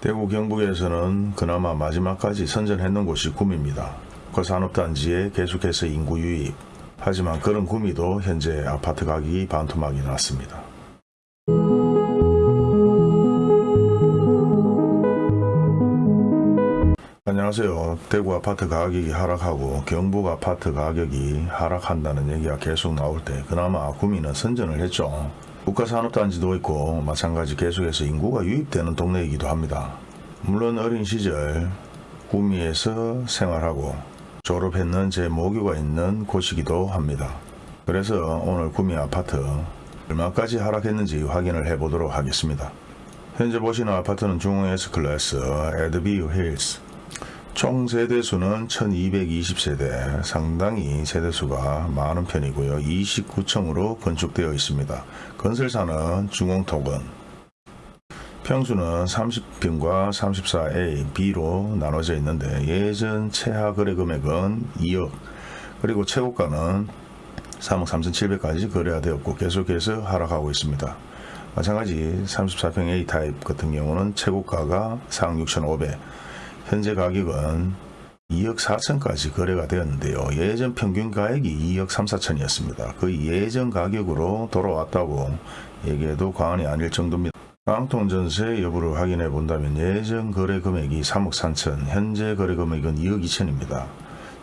대구 경북에서는 그나마 마지막까지 선전했는 곳이 구미입니다. 그 산업단지에 계속해서 인구 유입. 하지만 그런 구미도 현재 아파트 가격이 반토막이 났습니다. 안녕하세요. 대구 아파트 가격이 하락하고 경북 아파트 가격이 하락한다는 얘기가 계속 나올 때 그나마 구미는 선전을 했죠. 국가산업단지도 있고 마찬가지 계속해서 인구가 유입되는 동네이기도 합니다. 물론 어린 시절 구미에서 생활하고 졸업했는 제 모교가 있는 곳이기도 합니다. 그래서 오늘 구미 아파트 얼마까지 하락했는지 확인을 해보도록 하겠습니다. 현재 보시는 아파트는 중흥 S클래스 에드비우 힐스 총 세대수는 1220세대 상당히 세대수가 많은 편이고요. 29층으로 건축되어 있습니다. 건설사는 중흥토건 평수는 30평과 34A, B로 나눠져 있는데 예전 최하 거래 금액은 2억 그리고 최고가는 3억 3,700까지 거래가 되었고 계속해서 하락하고 있습니다. 마찬가지 34평 A 타입 같은 경우는 최고가가 4억 6,500 현재 가격은 2억 4천까지 거래가 되었는데요. 예전 평균 가액이 2억 3, 4천이었습니다. 그 예전 가격으로 돌아왔다고 얘기해도 과언이 아닐 정도입니다. 깡통 전세 여부를 확인해 본다면 예전 거래 금액이 3억 3천, 현재 거래 금액은 2억 2천입니다.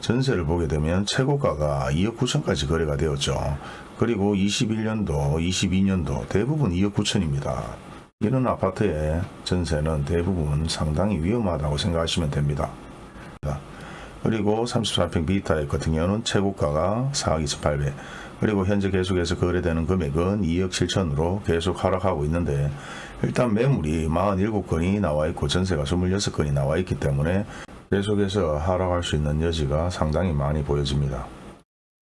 전세를 보게 되면 최고가가 2억 9천까지 거래가 되었죠. 그리고 21년도, 22년도 대부분 2억 9천입니다. 이런 아파트의 전세는 대부분 상당히 위험하다고 생각하시면 됩니다. 그리고 34평 B타입 같은 경우는 최고가가 4억 2,800 그리고 현재 계속해서 거래되는 금액은 2억 7천으로 계속 하락하고 있는데 일단 매물이 47건이 나와 있고 전세가 26건이 나와 있기 때문에 계속해서 하락할 수 있는 여지가 상당히 많이 보여집니다.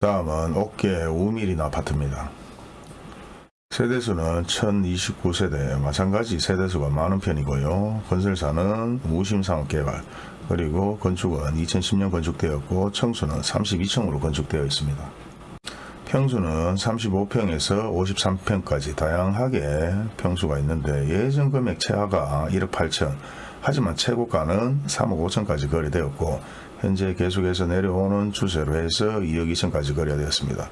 다음은 옥계 우밀인 아파트입니다. 세대수는 1029세대 마찬가지 세대수가 많은 편이고요. 건설사는 무심상업개발 그리고 건축은 2010년 건축되었고 청수는 32층으로 건축되어 있습니다. 평수는 35평에서 53평까지 다양하게 평수가 있는데 예전 금액 최하가 1억 8천 하지만 최고가는 3억 5천까지 거래되었고 현재 계속해서 내려오는 추세로 해서 2억 2천까지 거래되었습니다.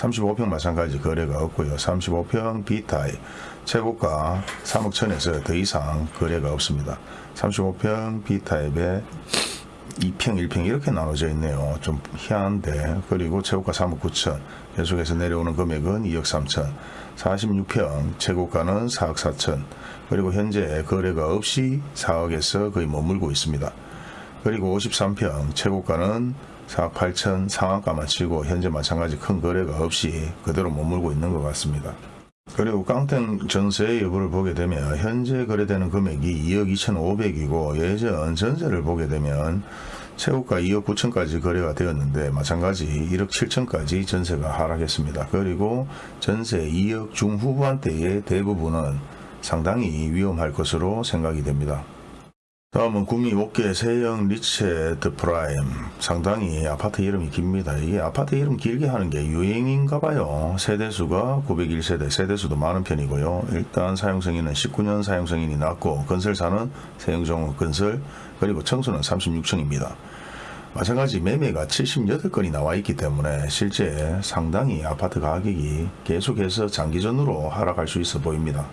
35평 마찬가지 거래가 없고요. 35평 B타입 최고가 3억 천에서 더 이상 거래가 없습니다. 35평 B타입에 2평, 1평 이렇게 나눠져 있네요. 좀 희한한데 그리고 최고가 3억 9천 계속해서 내려오는 금액은 2억 3천 46평 최고가는 4억 4천 그리고 현재 거래가 없이 4억에서 거의 머물고 있습니다. 그리고 53평 최고가는 4억 8천 상한가만 치고 현재 마찬가지 큰 거래가 없이 그대로 머물고 있는 것 같습니다. 그리고 깡탱 전세 여부를 보게 되면 현재 거래되는 금액이 2억 2,500이고 예전 전세를 보게 되면 최고가 2억 9천까지 거래가 되었는데 마찬가지 1억 7천까지 전세가 하락했습니다. 그리고 전세 2억 중후반대의 대부분은 상당히 위험할 것으로 생각이 됩니다. 다음은 구미 옥계 세영 리첼 더 프라임 상당히 아파트 이름이 깁니다. 이게 아파트 이름 길게 하는 게 유행인가 봐요. 세대수가 901세대 세대수도 많은 편이고요. 일단 사용승인은 19년 사용승인이 났고 건설사는 세영종 건설 그리고 청수는 36층입니다. 마찬가지 매매가 78건이 나와 있기 때문에 실제 상당히 아파트 가격이 계속해서 장기전으로 하락할 수 있어 보입니다.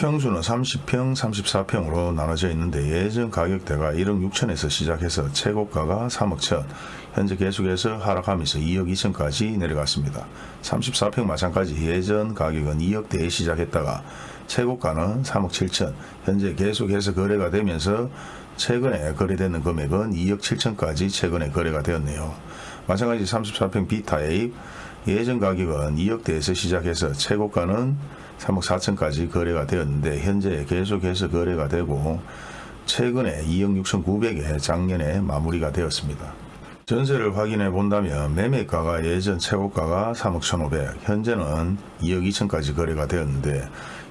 평수는 30평, 34평으로 나눠져 있는데 예전 가격대가 1억 6천에서 시작해서 최고가가 3억 천, 현재 계속해서 하락하면서 2억 2천까지 내려갔습니다. 34평 마찬가지 예전 가격은 2억대에 시작했다가 최고가는 3억 7천, 현재 계속해서 거래가 되면서 최근에 거래되는 금액은 2억 7천까지 최근에 거래가 되었네요. 마찬가지 34평 B타입 예전 가격은 2억대에서 시작해서 최고가는 3억 4천까지 거래가 되었는데 현재 계속해서 거래가 되고 최근에 2억 6천 9백에 작년에 마무리가 되었습니다. 전세를 확인해 본다면 매매가가 예전 최고가가 3억 1,500 현재는 2억 2천까지 거래가 되었는데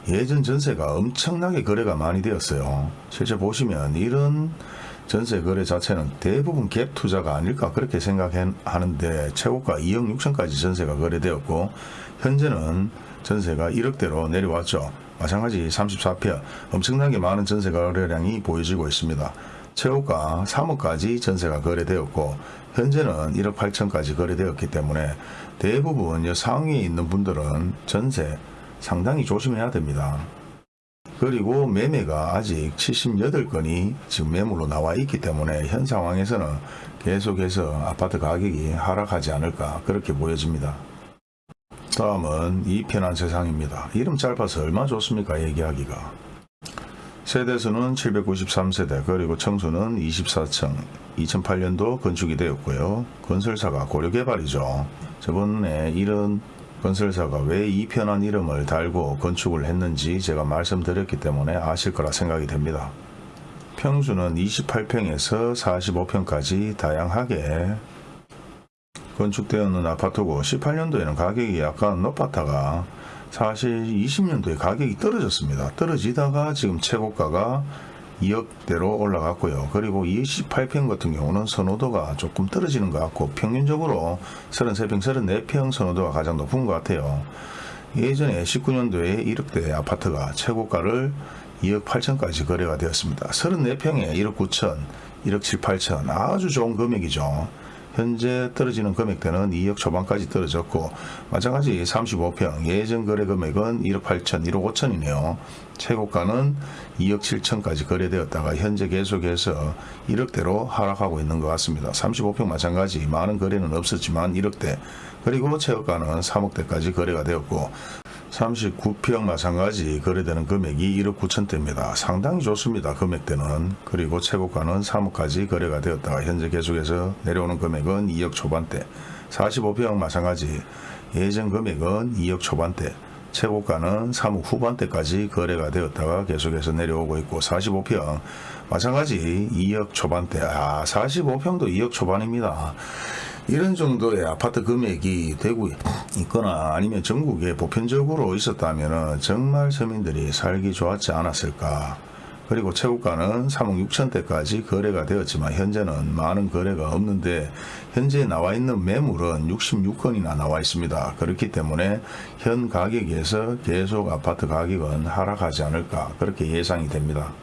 예전 전세가 엄청나게 거래가 많이 되었어요. 실제 보시면 이런 전세 거래 자체는 대부분 갭 투자가 아닐까 그렇게 생각하는데 최고가 2억 6천까지 전세가 거래되었고 현재는 전세가 1억대로 내려왔죠. 마찬가지 34평 엄청나게 많은 전세 거래량이 보여지고 있습니다. 최고가 3억까지 전세가 거래되었고 현재는 1억 8천까지 거래되었기 때문에 대부분 이 상위에 있는 분들은 전세 상당히 조심해야 됩니다. 그리고 매매가 아직 78건이 지금 매물로 나와 있기 때문에 현 상황에서는 계속해서 아파트 가격이 하락하지 않을까 그렇게 보여집니다. 다음은 이 편한 세상입니다. 이름 짧아서 얼마 좋습니까 얘기하기가. 세대수는 793세대 그리고 청수는 24층 2008년도 건축이 되었고요. 건설사가 고려개발이죠. 저번에 이런 건설사가 왜 이 편한 이름을 달고 건축을 했는지 제가 말씀드렸기 때문에 아실 거라 생각이 됩니다. 평수는 28평에서 45평까지 다양하게 건축되었는 아파트고 18년도에는 가격이 약간 높았다가 사실 20년도에 가격이 떨어졌습니다. 떨어지다가 지금 최고가가 2억대로 올라갔고요. 그리고 28평 같은 경우는 선호도가 조금 떨어지는 것 같고 평균적으로 33평, 34평 선호도가 가장 높은 것 같아요. 예전에 19년도에 1억대 아파트가 최고가를 2억 8천까지 거래가 되었습니다. 34평에 1억 9천, 1억 7, 8천 아주 좋은 금액이죠. 현재 떨어지는 금액대는 2억 초반까지 떨어졌고 마찬가지 35평 예전 거래 금액은 1억 8천, 1억 5천이네요. 최고가는 2억 7천까지 거래되었다가 현재 계속해서 1억대로 하락하고 있는 것 같습니다. 35평 마찬가지 많은 거래는 없었지만 1억대 그리고 최고가는 3억대까지 거래가 되었고 39평 마찬가지 거래되는 금액이 1억 9천대입니다. 상당히 좋습니다. 금액대는. 그리고 최고가는 3억까지 거래가 되었다가 현재 계속해서 내려오는 금액은 2억 초반대. 45평 마찬가지 예전 금액은 2억 초반대. 최고가는 3억 후반대까지 거래가 되었다가 계속해서 내려오고 있고 45평 마찬가지 2억 초반대. 아 45평도 2억 초반입니다. 이런 정도의 아파트 금액이 되고 있거나 아니면 전국에 보편적으로 있었다면 정말 서민들이 살기 좋았지 않았을까. 그리고 최고가는 3억 6천대까지 거래가 되었지만 현재는 많은 거래가 없는데 현재 나와 있는 매물은 66건이나 나와 있습니다. 그렇기 때문에 현 가격에서 계속 아파트 가격은 하락하지 않을까 그렇게 예상이 됩니다.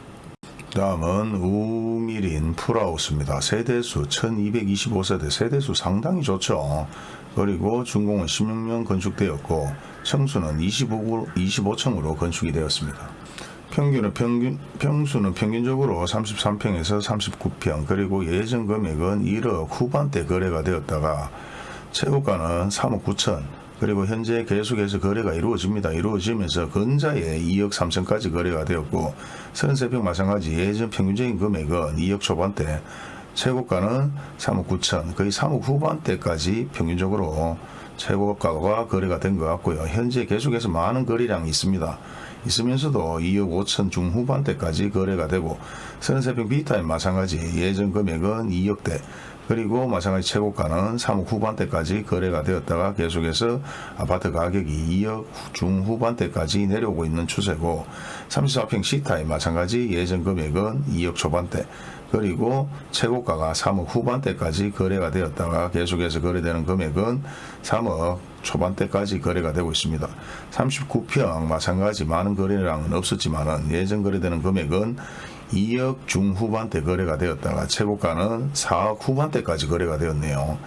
다음은 우미린 풀하우스입니다. 세대수 1225세대 세대수 상당히 좋죠. 그리고 준공은 16년 건축되었고 청수는 25, 25층으로 건축이 되었습니다. 평균은 평균, 평수는 평균적으로 33평에서 39평 그리고 예전 금액은 1억 후반대 거래가 되었다가 최고가는 3억 9천 그리고 현재 계속해서 거래가 이루어집니다. 이루어지면서 근자에 2억 3천까지 거래가 되었고 33평 마찬가지 예전 평균적인 금액은 2억 초반대 최고가는 3억 9천 거의 3억 후반대까지 평균적으로 최고가가 거래가 된 것 같고요. 현재 계속해서 많은 거래량이 있습니다. 있으면서도 2억 5천 중후반대까지 거래가 되고 33평 비타임 마찬가지 예전 금액은 2억대 그리고 마찬가지 최고가는 3억 후반대까지 거래가 되었다가 계속해서 아파트 가격이 2억 중후반대까지 내려오고 있는 추세고 34평 C타임 마찬가지 예전 금액은 2억 초반대 그리고 최고가가 3억 후반대까지 거래가 되었다가 계속해서 거래되는 금액은 3억 초반대까지 거래가 되고 있습니다. 39평 마찬가지 많은 거래량은 없었지만 예전 거래되는 금액은 2억 중후반대 거래가 되었다가 최고가는 4억 후반대까지 거래가 되었네요.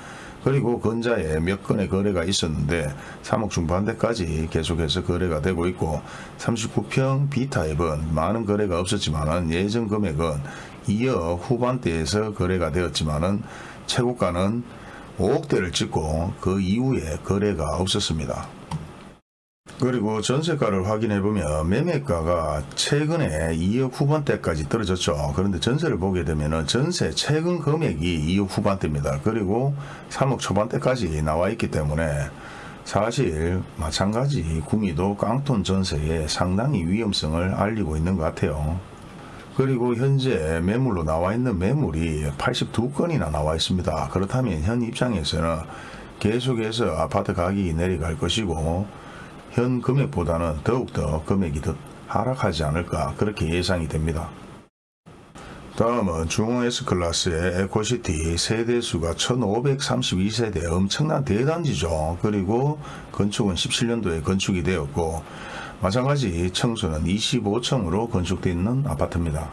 그리고 근자에 몇 건의 거래가 있었는데 3억 중반대까지 계속해서 거래가 되고 있고 39평 B타입은 많은 거래가 없었지만 예전 금액은 2억 후반대에서 거래가 되었지만 최고가는 5억대를 찍고 그 이후에 거래가 없었습니다. 그리고 전세가를 확인해 보면 매매가가 최근에 2억 후반대까지 떨어졌죠. 그런데 전세를 보게 되면 전세 최근 금액이 2억 후반대입니다. 그리고 3억 초반대까지 나와 있기 때문에 사실 마찬가지 구미도 깡통 전세에 상당히 위험성을 알리고 있는 것 같아요. 그리고 현재 매물로 나와 있는 매물이 82건이나 나와 있습니다. 그렇다면 현 입장에서는 계속해서 아파트 가격이 내려갈 것이고 현 금액보다는 더욱더 금액이 더 하락하지 않을까 그렇게 예상이 됩니다. 다음은 중흥 S클래스의 에코시티 세대수가 1532세대 엄청난 대단지죠. 그리고 건축은 17년도에 건축이 되었고 마찬가지 청수는 25층으로 건축되어 있는 아파트입니다.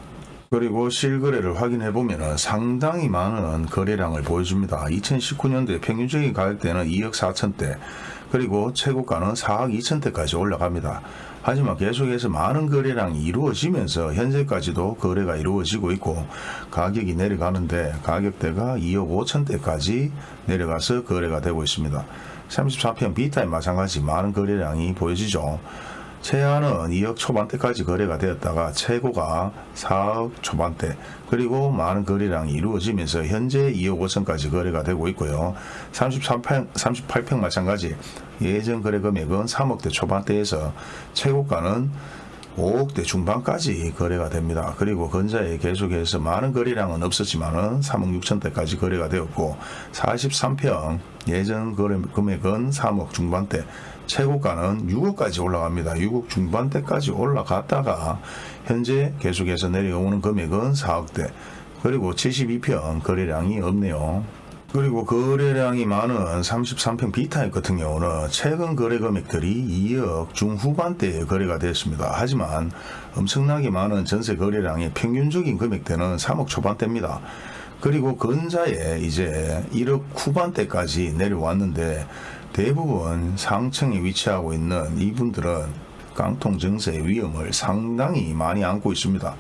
그리고 실거래를 확인해 보면 상당히 많은 거래량을 보여줍니다. 2019년도에 평균적인 가격대는 2억 4천대 그리고 최고가는 4억 2천대까지 올라갑니다. 하지만 계속해서 많은 거래량이 이루어지면서 현재까지도 거래가 이루어지고 있고 가격이 내려가는데 가격대가 2억 5천대까지 내려가서 거래가 되고 있습니다. 34평 B타임 마찬가지 많은 거래량이 보여지죠. 최하는 2억 초반대까지 거래가 되었다가 최고가 4억 초반대 그리고 많은 거래량이 이루어지면서 현재 2억 5천까지 거래가 되고 있고요. 33평, 38평 마찬가지 예전 거래 금액은 3억대 초반대에서 최고가는 5억대 중반까지 거래가 됩니다. 그리고 근자에 계속해서 많은 거래량은 없었지만 은 3억 6천대까지 거래가 되었고 43평 예전 거래 금액은 3억 중반대 최고가는 6억까지 올라갑니다. 6억 중반대까지 올라갔다가 현재 계속해서 내려오는 금액은 4억대 그리고 72평 거래량이 없네요. 그리고 거래량이 많은 33평 B타입 같은 경우는 최근 거래 금액들이 2억 중후반대에 거래가 되었습니다. 하지만 엄청나게 많은 전세 거래량의 평균적인 금액대는 3억 초반대입니다. 그리고 근자에 이제 1억 후반대까지 내려왔는데 대부분 상층에 위치하고 있는 이분들은 깡통 증세의 위험을 상당히 많이 안고 있습니다.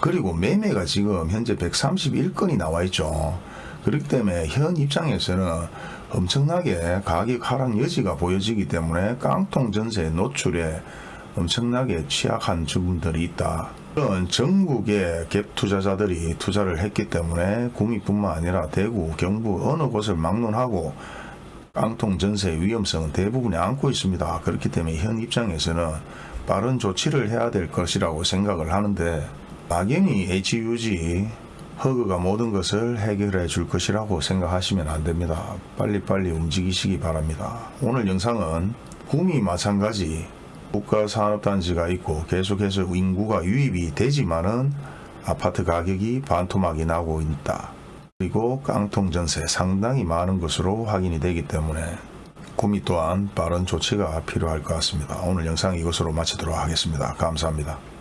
그리고 매매가 지금 현재 131건이 나와 있죠. 그렇기 때문에 현 입장에서는 엄청나게 가격 하락 여지가 보여지기 때문에 깡통 전세 노출에 엄청나게 취약한 주분들이 있다. 이런 전국의 갭 투자자들이 투자를 했기 때문에 구미뿐만 아니라 대구, 경부 어느 곳을 막론하고 깡통 전세의 위험성은 대부분이 안고 있습니다. 그렇기 때문에 현 입장에서는 빠른 조치를 해야 될 것이라고 생각을 하는데 막연히 HUG 허그가 모든 것을 해결해 줄 것이라고 생각하시면 안 됩니다. 빨리빨리 움직이시기 바랍니다. 오늘 영상은 구미 마찬가지 국가산업단지가 있고 계속해서 인구가 유입이 되지만은 아파트 가격이 반토막이 나고 있다. 그리고 깡통 전세 상당히 많은 것으로 확인이 되기 때문에 구미 또한 빠른 조치가 필요할 것 같습니다. 오늘 영상 이것으로 마치도록 하겠습니다. 감사합니다.